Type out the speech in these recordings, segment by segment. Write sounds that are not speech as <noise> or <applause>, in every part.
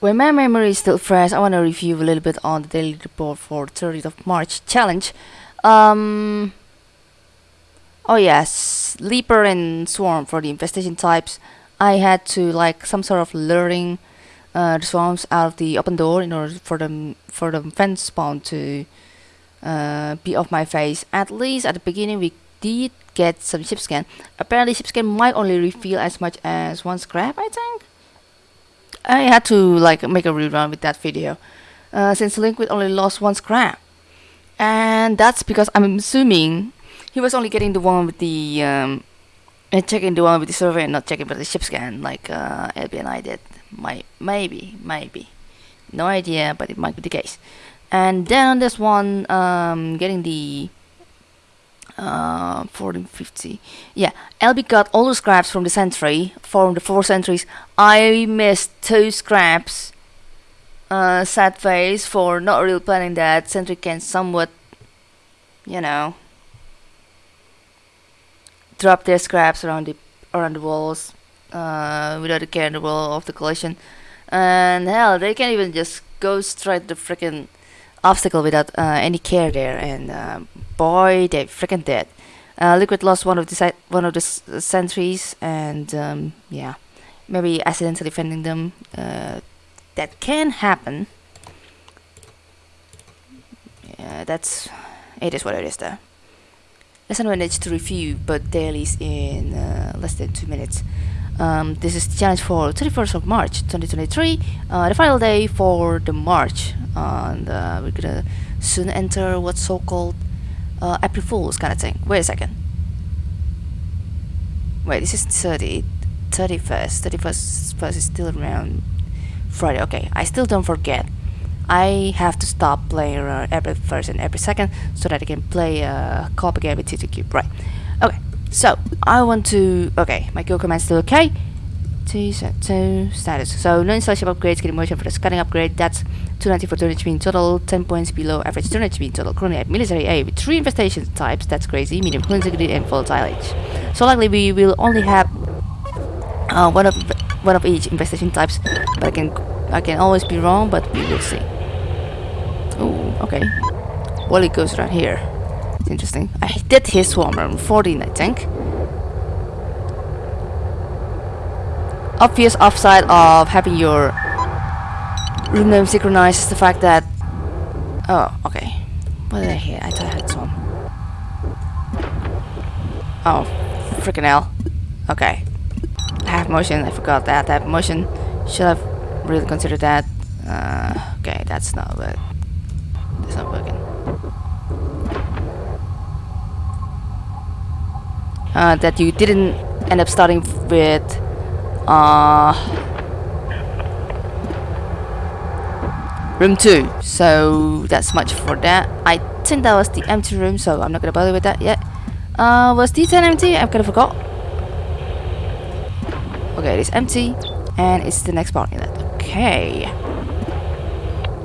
When my memory is still fresh, I want to review a little bit on the daily report for 30th of March challenge. Um, oh yes, Leaper and Swarm for the infestation types. I had to like some sort of luring uh, the swarms out of the open door in order for them for the fence spawn to uh, be off my face. At least at the beginning we did get some ship scan. Apparently ship scan might only reveal as much as one scrap I think. I had to like make a rerun with that video uh, since Liquid only lost one scrap. And that's because I'm assuming he was only getting the one with the um, and checking the one with the survey and not checking with the ship scan like uh, LB and I did. Might, maybe, maybe. No idea, but it might be the case. And then on this one, um, getting the uh, 1450. Yeah, LB got all the scraps from the sentry, from the four sentries. I missed two scraps. Uh, sad face for not really planning that sentry can somewhat, you know, drop their scraps around the around the walls uh, without a care in the world of the collision. And hell, they can even just go straight to the freaking obstacle without uh, any care there. And uh, boy, they freaking dead. Uh, Liquid lost one of the one of the sentries, and um, yeah, maybe accidentally defending them. Uh, that can happen. Yeah, that's it is what it is though. Let's to review, but dailies in uh, less than two minutes. Um, this is the challenge for 31st of March 2023, uh, the final day for the March. And uh, we're gonna soon enter what's so called uh, April Fool's kind of thing. Wait a second. Wait, this is 30, 31st. 31st first is still around Friday. Okay, I still don't forget. I have to stop playing every first and every second so that I can play a co-op again with TTQ. Right. Okay. So I want to. Okay, my kill command still okay. T set to status. So no installation upgrades. Getting motion for the scanning upgrade. That's 290 for turn HP in total. 10 points below average turn HP in total. Currently at military A with three infestation types. That's crazy. Medium integrity and volatile age. So likely we will only have uh, one of one of each infestation types. But I can I can always be wrong. But we will see. Oh, okay. Well, it goes right here. Interesting. I did hit Swarm on 14, I think. Obvious upside of having your room name synchronized is the fact that... Oh, okay. What did I hear? I thought I had Swarm. Oh, freaking hell. Okay. I have motion, I forgot that. I have motion. Should have really considered that. Uh, okay, that's not good. It's not working. Uh, that you didn't end up starting with uh, room 2 so that's much for that. I think that was the empty room so I'm not gonna bother with that yet. Uh, was D10 empty? I kind of forgot. Okay it is empty and it's the next part in that okay.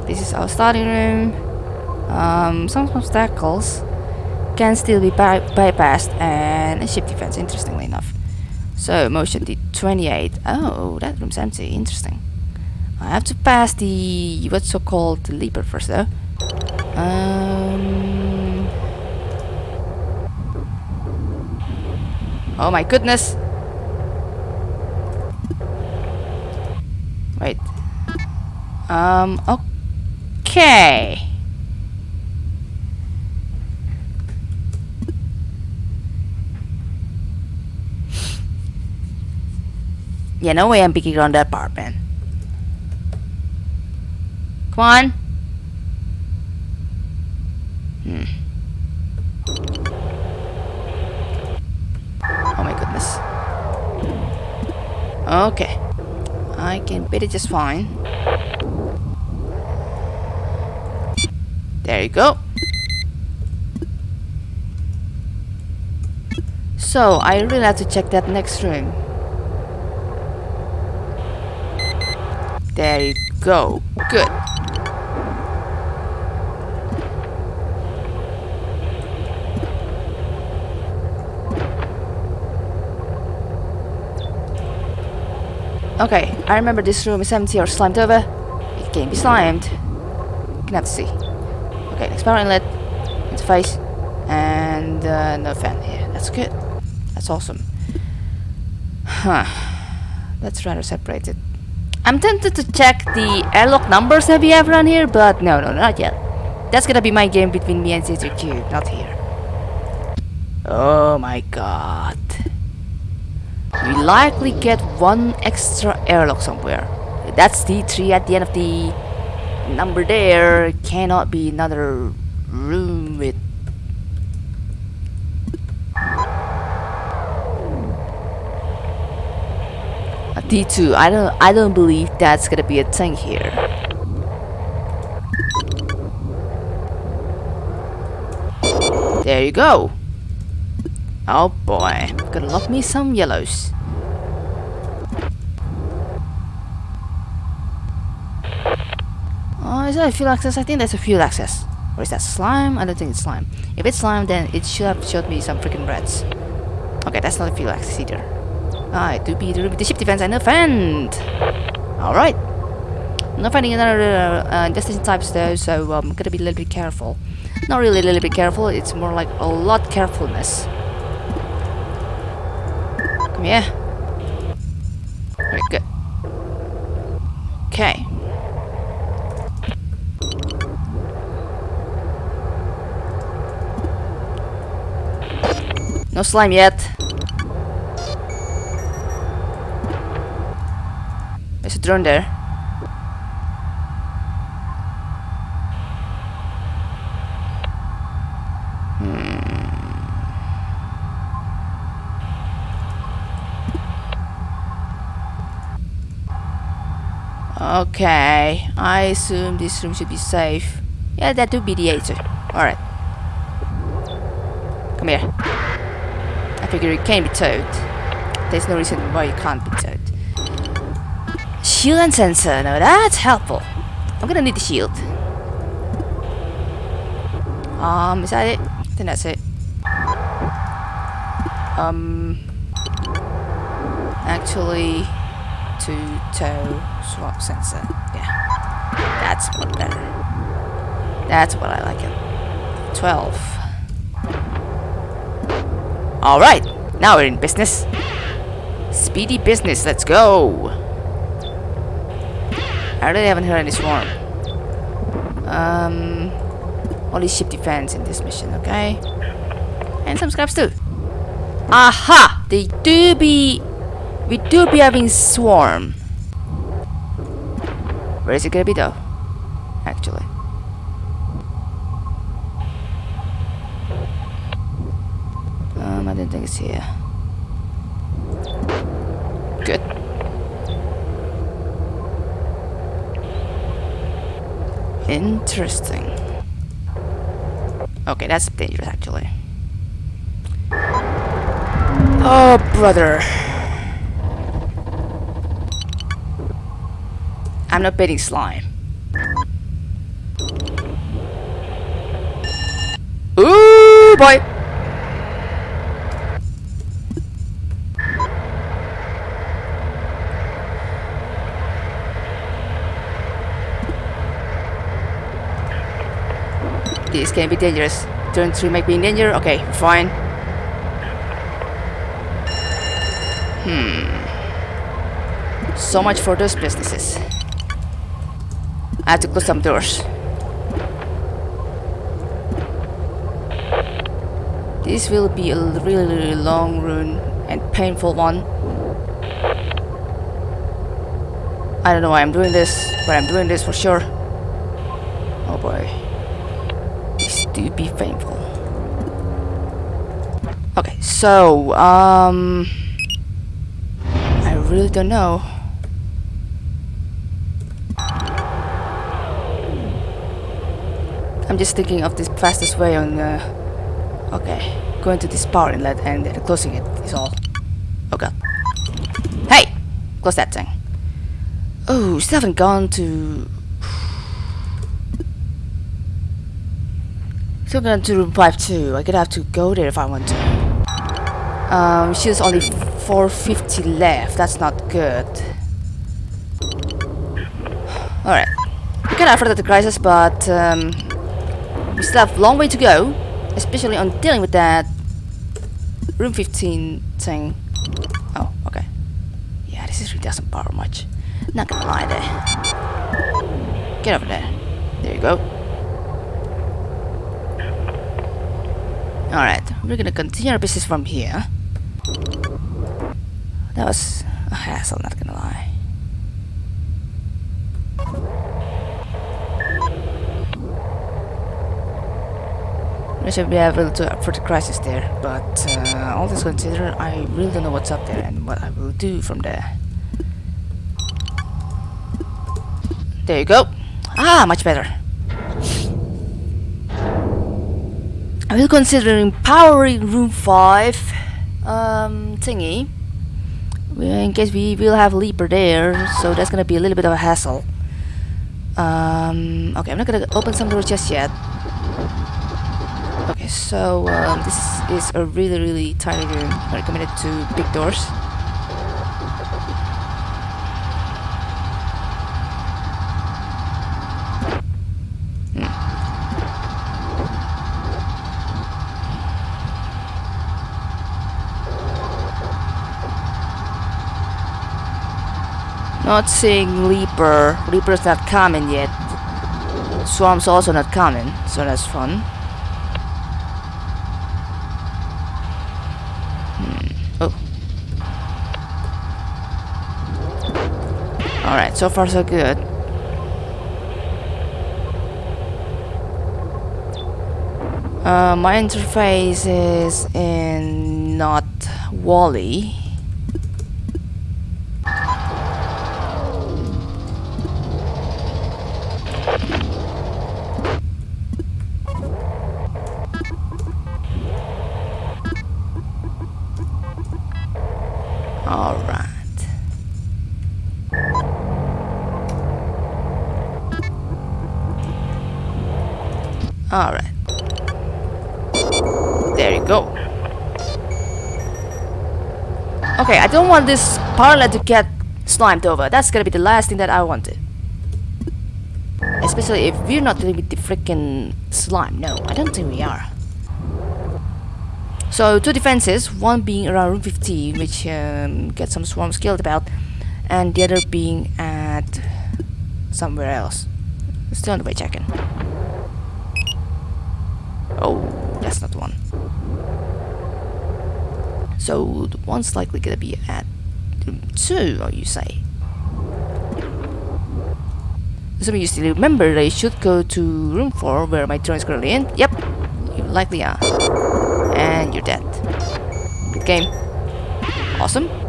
This is our starting room. Um, some obstacles can still be by bypassed and a ship defense, interestingly enough. So, motion D28. Oh, that room's empty. Interesting. I have to pass the... what's so called the leaper first, though. Um... Oh my goodness! Wait. Um, okay. Yeah, no way I'm picking on that part, man. Come on. Hmm. Oh my goodness. Okay. I can beat it just fine. There you go. So, I really have to check that next room. There you go. Good. Okay, I remember this room is empty or slimed over. It can be slimed. Can have to see. Okay, next power inlet, interface, and uh, no fan here. That's good. That's awesome. Huh. That's rather separated. I'm tempted to check the airlock numbers that we have around here, but no, no, not yet. That's gonna be my game between me and CTQ, not here. Oh my god. We likely get one extra airlock somewhere. That's D3 at the end of the number there. Cannot be another room with a D2. I don't I don't believe that's gonna be a thing here. There you go. Oh boy, gonna love me some yellows. Oh, is that a fuel access? I think that's a fuel access. Or is that slime? I don't think it's slime. If it's slime, then it should have showed me some freaking reds. Okay, that's not a fuel access either. It do be the, the ship defense and defend. Alright. Not finding another uh, destination types though, so I'm um, gonna be a little bit careful. Not really a little bit careful, it's more like a lot carefulness. Come here. Very good. Okay. No slime yet. There's a drone there. Hmm. Okay, I assume this room should be safe. Yeah, that would be the answer. Alright. Come here. I figure it can be towed. There's no reason why you can't be towed. Shield and sensor, now that's helpful. I'm gonna need the shield. Um, is that it? I think that's it. Um, actually, to tow swap sensor. Yeah, that's what better. That's what I like it. 12. Alright, now we're in business. Speedy business, let's go. I really haven't heard any swarm. Um, only ship defense in this mission, okay? And some scraps too. Aha! They do be... We do be having swarm. Where is it gonna be though? Actually. Um, I didn't think it's here. Good. Interesting. Okay, that's dangerous actually. Oh, brother. I'm not betting slime. Ooh, boy! This can be dangerous. Turn 3 might be in danger. Okay, fine. Hmm. So much for those businesses. I have to close some doors. This will be a really, really long run and painful one. I don't know why I'm doing this, but I'm doing this for sure. Oh boy. Do be thankful. Okay, so, um... I really don't know. I'm just thinking of the fastest way on uh, okay going to this power inlet and uh, closing it is all. Oh god. Hey! Close that thing. Oh still haven't gone to still gone to room 5 I could have to go there if I want to um she's only 450 left that's not good alright We can afford the crisis, but um, we still have a long way to go, especially on dealing with that room 15 thing. Oh, okay. Yeah, this is really doesn't power much. Not gonna lie there. Get over there. There you go. Alright, we're gonna continue our business from here. That was a hassle, not gonna lie. We should be able to for the crisis there, but uh, all this considered, I really don't know what's up there and what I will do from there. There you go. Ah, much better. I will consider empowering room 5 um, thingy. In case we will have Leaper there, so that's gonna be a little bit of a hassle. Um, okay, I'm not gonna open some doors just yet. Okay, so um, this is a really, really tiny room. I recommend it to big doors. Not seeing Leaper. Leaper's not coming yet. Swarm's also not coming, so that's fun. Hmm. Oh. Alright, so far so good. Uh, my interface is in not Wally. Alright. There you go. Okay, I don't want this parlor to get slimed over. That's gonna be the last thing that I wanted. Especially if we're not dealing with the freaking slime. No, I don't think we are. So two defenses, one being around room 15, which um, gets some swarms killed about, and the other being at somewhere else. Still on the way checking. Oh, that's not one. So the one's likely gonna be at room two, or you say? Assuming you still remember, they should go to room four, where my drone is currently in. Yep, you likely are and you're dead. Good game. Awesome.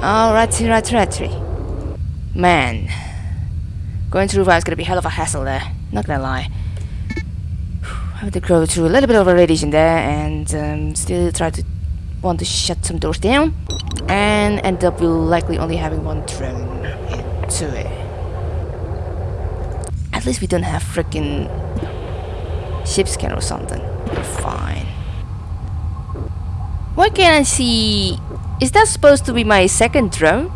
Alrighty, righty, righty. Man. Going through is gonna be hell of a hassle there. Not gonna lie. I have to go through a little bit of a radiation there and um, still try to want to shut some doors down and end up likely only having one drone into it. At least we don't have freaking ship scan or something. We're fine. Why can't I see... Is that supposed to be my second drone?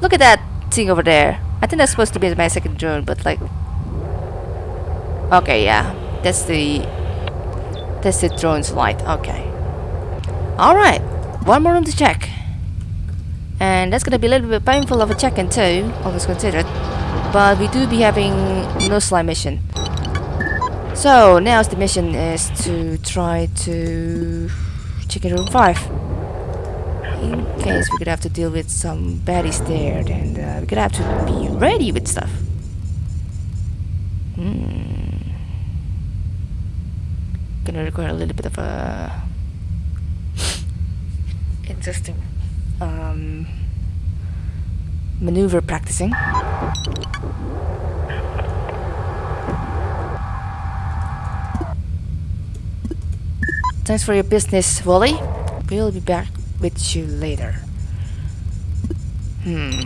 Look at that thing over there. I think that's supposed to be my second drone, but like... Okay, yeah. That's the... That's the drone's light. Okay. Alright. One more room to check. And that's gonna be a little bit painful of a check-in too, all things considered. But we do be having no slime mission. So now the mission is to try to check in room 5. In case we could have to deal with some baddies there, then uh, we could have to be ready with stuff. Hmm. Gonna require a little bit of a <laughs> interesting um, maneuver practicing. Thanks for your business, Wally. We'll be back with you later. Hmm.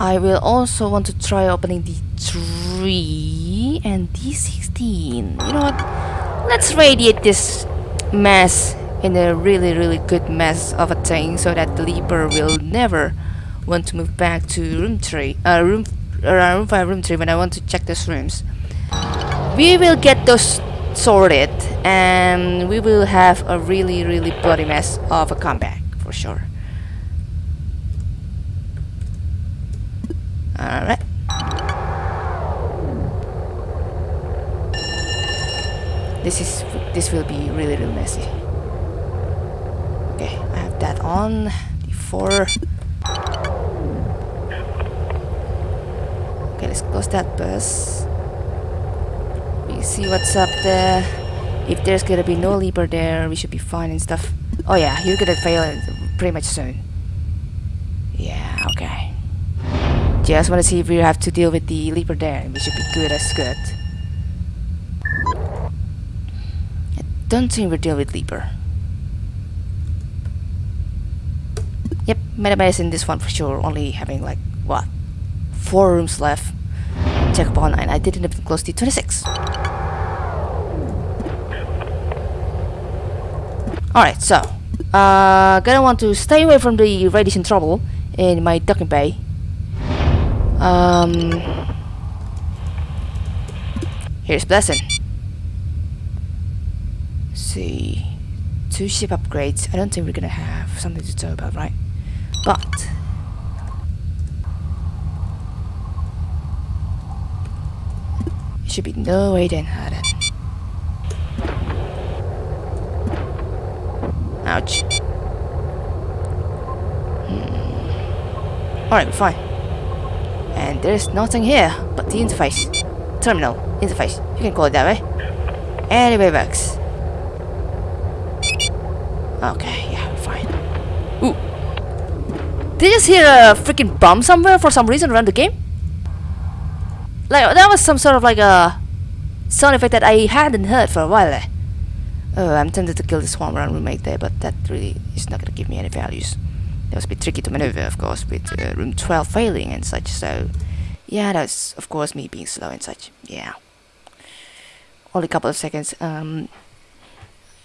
I will also want to try opening the 3 and D16. You know what? Let's radiate this mess in a really really good mess of a thing so that the Leaper will never want to move back to room 3, uh, room, uh, room 5, room 3 when I want to check those rooms. We will get those sorted and we will have a really really bloody mess of a comeback for sure. Alright. This is this will be really really messy. Okay, I have that on before. Okay, let's close that bus. See what's up there. If there's gonna be no leaper there, we should be fine and stuff. Oh yeah, you're gonna fail pretty much soon. Yeah, okay. Just wanna see if we have to deal with the leaper there. We should be good as good. I don't think we deal with leaper. Yep, Metabase in this one for sure, only having like, what, four rooms left. Check upon, and I didn't even close the 26. Alright, so, uh, gonna want to stay away from the radiation trouble in my docking bay. Um, here's Blessing. see, two ship upgrades. I don't think we're gonna have something to talk about, right? But should be no way then, Harden. Ouch. Hmm. Alright, fine. And there's nothing here but the interface. Terminal. Interface. You can call it that way. Anyway works. Okay, yeah, fine. Ooh. Did you just hear a freaking bomb somewhere for some reason around the game? Like, that was some sort of like a sound effect that I hadn't heard for a while there. Oh, I'm tempted to kill the swarm around roommate there, but that really is not gonna give me any values. That was a bit tricky to maneuver, of course, with uh, room 12 failing and such, so... Yeah, that's, of course, me being slow and such, yeah. Only a couple of seconds, um...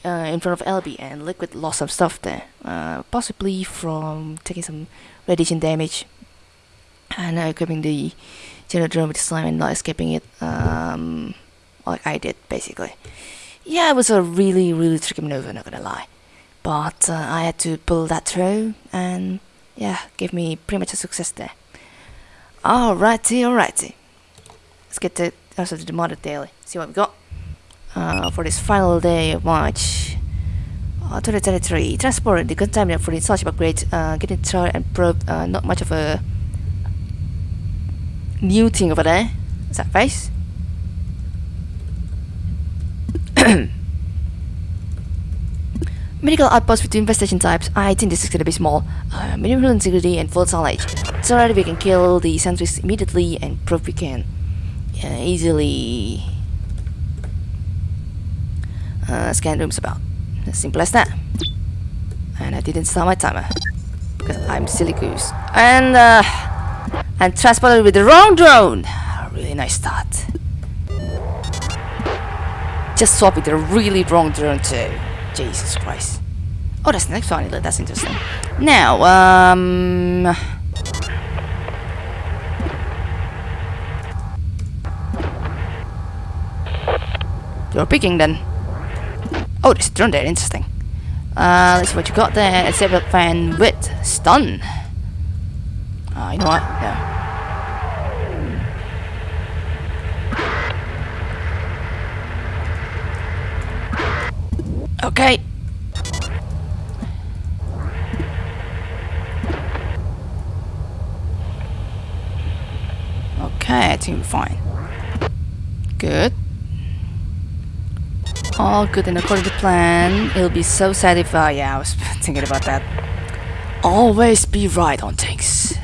Uh, in front of LB and Liquid lost some stuff there. Uh, possibly from taking some radiation damage and uh, equipping the generator with the slime and not escaping it, um, like I did, basically yeah, it was a really, really tricky maneuver, not gonna lie. But uh, I had to pull that through, and yeah, gave me pretty much a success there. Alrighty, alrighty. Let's get to also the modded daily. See what we got uh, for this final day of March. Uh, 2023. Transport the container for the installation upgrade. Uh, getting tried and probe. Uh, not much of a new thing over there. Is that face? <coughs> Medical outpost with two infestation types. I think this is gonna be small. Uh, minimal integrity and full knowledge. So that we can kill the sentries immediately and prove we can uh, easily uh, scan rooms about. As simple as that. And I didn't start my timer. Because I'm silly goose. And uh, and transported with the wrong drone. Really nice start. Just swap with a really wrong drone too. Jesus Christ. Oh, that's the next one. That's interesting. Now, um... You're picking then. Oh, a drone there. Interesting. Uh, let's see what you got there. It's A fan with stun. Uh, you know what? Yeah. Okay. Okay, I think we're fine. Good. All good and according to plan. It'll be so sad if, yeah, I was <laughs> thinking about that. Always be right on things.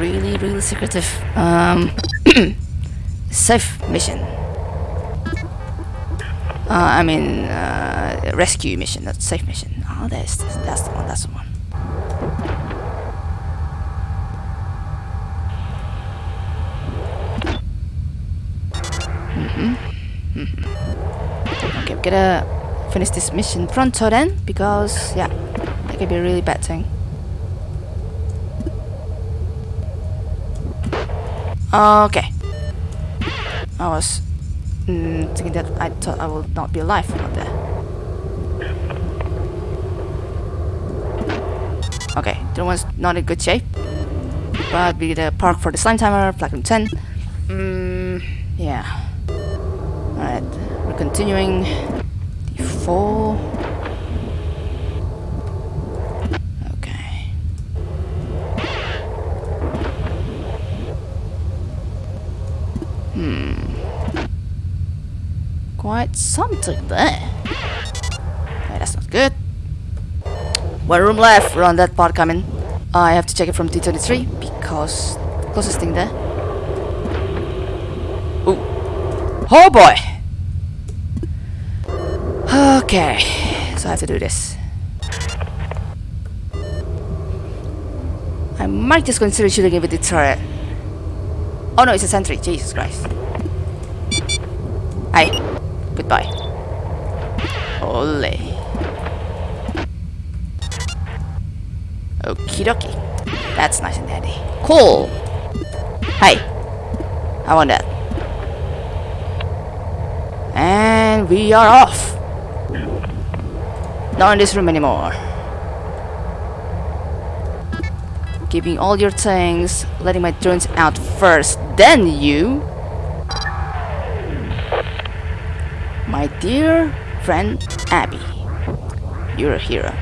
Really, really secretive um, <clears throat> safe mission. Uh, I mean, uh, rescue mission, not safe mission. Oh, that's that's the one. That's the one. Mhm. Mhm. Okay, we gotta finish this mission pronto then, because yeah, that could be a really bad thing. Okay. I was mm, thinking that I thought I would not be alive out there. Okay, that one's not in good shape. But we the park for the slime timer, platinum 10. Mm, yeah. Alright, we're continuing. D4. Okay. Hmm. Quite something there. Okay, that's not good. One room left. On that part coming. I have to check it from T23 because the closest thing there. Ooh. Oh boy! Okay, so I have to do this. I might just consider shooting it with the turret. Oh no, it's a sentry. Jesus Christ. Goodbye. Ole. Okie dokie. That's nice and handy. Cool. Hey. I want that. And we are off. Not in this room anymore. Giving all your things, letting my drones out first, then you. My dear friend Abby. You're a hero.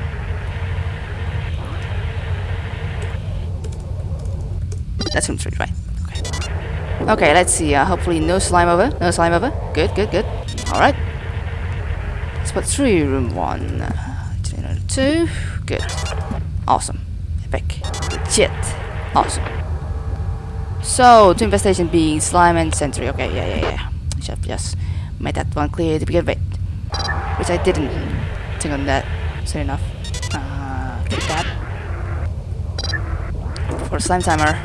That's room three, right? Okay. Okay, let's see. Uh, hopefully no slime over. No slime over. Good, good, good. Alright. Spot three, room one. Two. Good. Awesome. Epic. Legit. Awesome. So, two infestation being slime and sentry. Okay, yeah, yeah, yeah. Should have made that one clear to begin with. Which I didn't think on that soon enough. Uh, get that. For slime timer.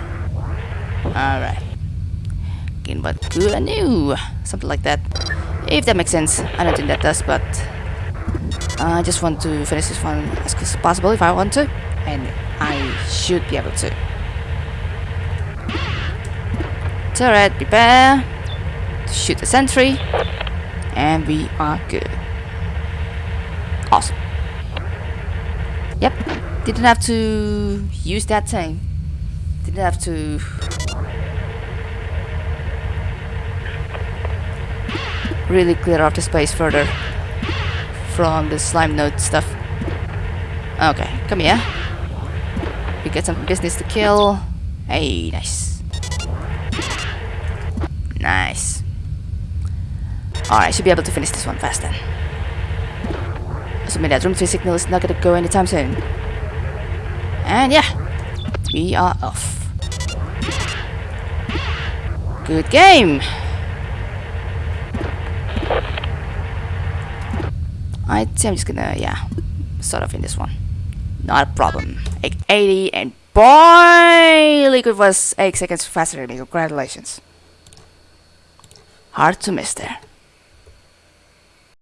Alright. Again, but good new. Something like that. If that makes sense. I don't think that does, but I just want to finish this one as quick as possible if I want to. And I should be able to. Turret, prepare to shoot the sentry. And we are good. Awesome. Yep. Didn't have to use that thing. Didn't have to really clear off the space further from the slime node stuff. Okay, come here. We get some business to kill. Hey, nice. Nice. Alright, should be able to finish this one fast then. Assuming that room 3 signal is not gonna go anytime soon. And yeah, we are off. Good game! I think I'm just gonna, yeah, start off in this one. Not a problem. 880 and boy! Liquid was 8 seconds faster than me. Congratulations. Hard to miss there.